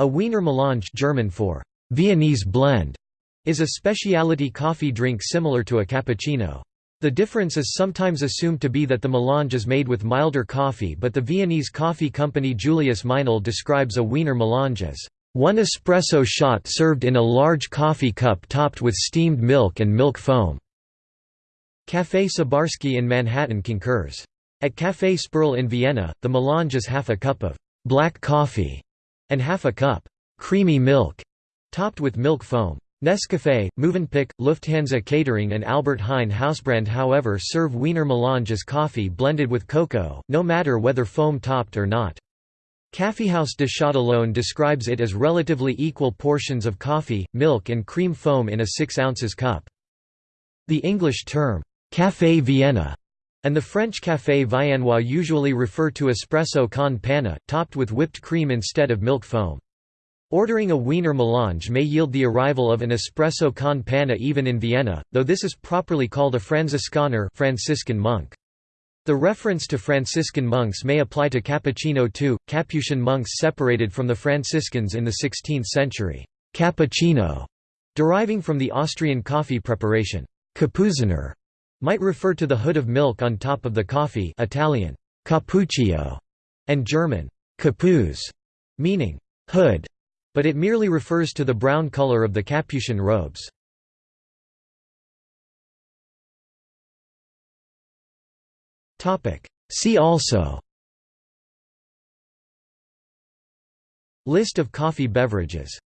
A Wiener Melange German for Viennese blend is a specialty coffee drink similar to a cappuccino. The difference is sometimes assumed to be that the melange is made with milder coffee but the Viennese coffee company Julius Meinl describes a Wiener melange as one espresso shot served in a large coffee cup topped with steamed milk and milk foam. Café Sabarsky in Manhattan concurs. At Café Sperl in Vienna, the melange is half a cup of black coffee and half a cup creamy milk, topped with milk foam. Nescafé, Mövenpick, Lufthansa Catering and Albert Heijn Hausbrand however serve Wiener Melange as coffee blended with cocoa, no matter whether foam-topped or not. Kaffeehaus de Châtillon describes it as relatively equal portions of coffee, milk and cream foam in a 6 ounces cup. The English term, «Café Vienna» and the French café viennois usually refer to espresso con panna, topped with whipped cream instead of milk foam. Ordering a Wiener melange may yield the arrival of an espresso con panna even in Vienna, though this is properly called a Franziskaner Franciscan monk. The reference to Franciscan monks may apply to cappuccino too. Capuchin monks separated from the Franciscans in the 16th century. Cappuccino, deriving from the Austrian coffee preparation, Kapuziner, might refer to the hood of milk on top of the coffee Italian, cappuccio, and German, Kapuz, meaning hood, but it merely refers to the brown color of the Capuchin robes. See also List of coffee beverages